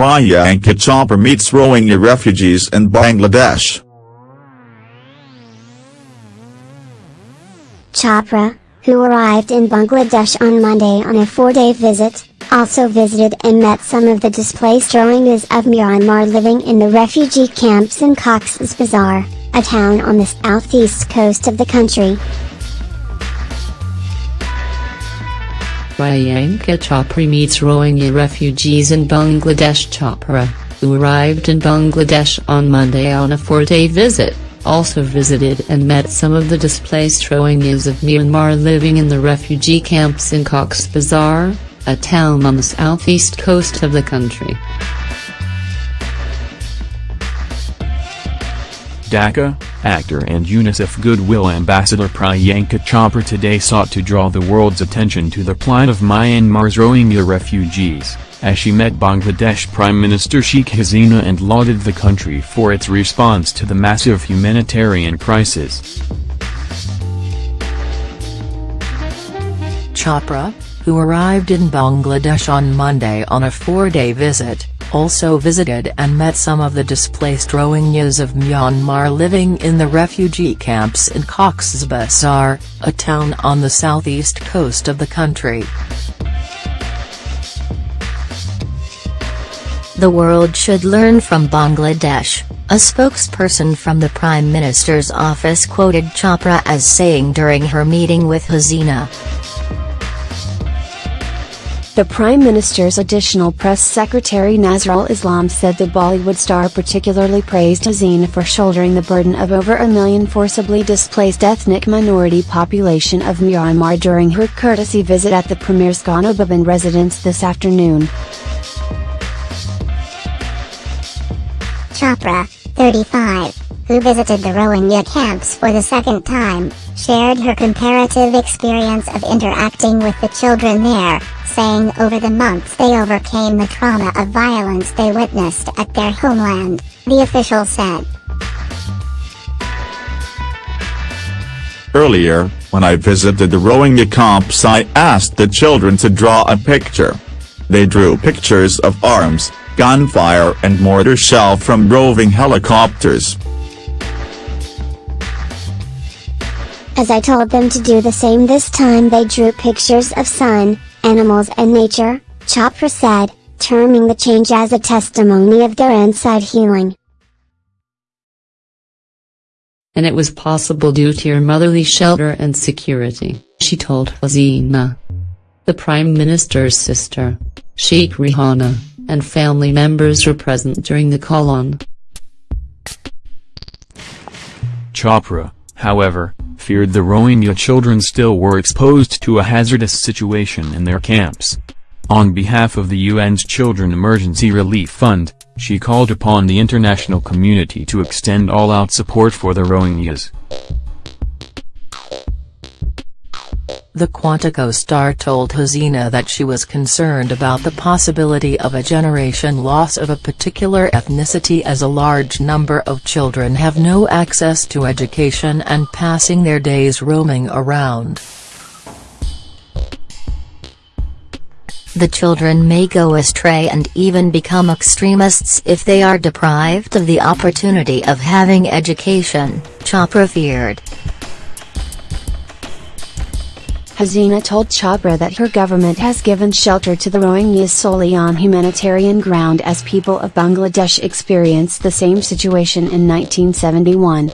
Priyanka Chopra meets Rohingya refugees in Bangladesh. Chopra, who arrived in Bangladesh on Monday on a four-day visit, also visited and met some of the displaced Rohingyas of Myanmar living in the refugee camps in Cox's Bazar, a town on the southeast coast of the country. Priyanka Chopra meets Rohingya refugees in Bangladesh Chopra, who arrived in Bangladesh on Monday on a four-day visit, also visited and met some of the displaced Rohingyas of Myanmar living in the refugee camps in Cox's Bazar, a town on the southeast coast of the country. Dhaka, actor and UNICEF Goodwill Ambassador Priyanka Chopra today sought to draw the world's attention to the plight of Myanmar's Rohingya refugees, as she met Bangladesh Prime Minister Sheikh Hasina and lauded the country for its response to the massive humanitarian crisis. Chopra, who arrived in Bangladesh on Monday on a four-day visit, also visited and met some of the displaced Rohingyas of Myanmar living in the refugee camps in Cox's Bazar, a town on the southeast coast of the country. The world should learn from Bangladesh, a spokesperson from the Prime Minister's office quoted Chopra as saying during her meeting with Hasina. The Prime Minister's additional press secretary Nazrul Islam said the Bollywood star particularly praised Hasina for shouldering the burden of over a million forcibly displaced ethnic minority population of Myanmar during her courtesy visit at the Premier's Ghana Bhavan residence this afternoon. Chopra, 35, who visited the Rohingya camps for the second time, shared her comparative experience of interacting with the children there, saying over the months they overcame the trauma of violence they witnessed at their homeland, the official said. Earlier, when I visited the Rohingya camps I asked the children to draw a picture. They drew pictures of arms, gunfire and mortar shell from roving helicopters. As I told them to do the same this time they drew pictures of sun, animals and nature, Chopra said, terming the change as a testimony of their inside healing. And it was possible due to your motherly shelter and security, she told Hasina. The Prime Minister's sister, Sheikh Rehana, and family members were present during the call-on. Chopra, however, feared the Rohingya children still were exposed to a hazardous situation in their camps. On behalf of the UN's Children Emergency Relief Fund, she called upon the international community to extend all-out support for the Rohingyas. The Quantico star told Hasina that she was concerned about the possibility of a generation loss of a particular ethnicity as a large number of children have no access to education and passing their days roaming around. The children may go astray and even become extremists if they are deprived of the opportunity of having education, Chopra feared. Hasina told Chopra that her government has given shelter to the Rohingyas solely on humanitarian ground as people of Bangladesh experienced the same situation in 1971.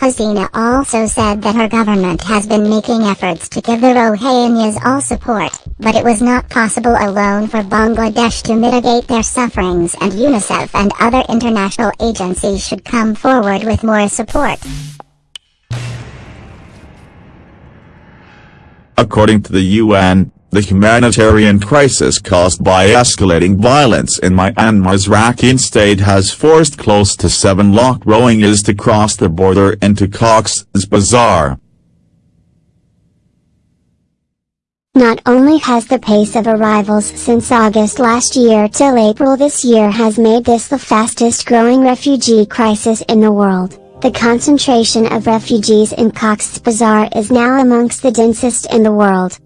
Hasina also said that her government has been making efforts to give the Rohingyas all support, but it was not possible alone for Bangladesh to mitigate their sufferings and UNICEF and other international agencies should come forward with more support. According to the UN, the humanitarian crisis caused by escalating violence in Myanmar's Rakhine state has forced close to 7 lakh Rohingyas to cross the border into Cox's Bazar. Not only has the pace of arrivals since August last year till April this year has made this the fastest growing refugee crisis in the world, the concentration of refugees in Cox's Bazar is now amongst the densest in the world.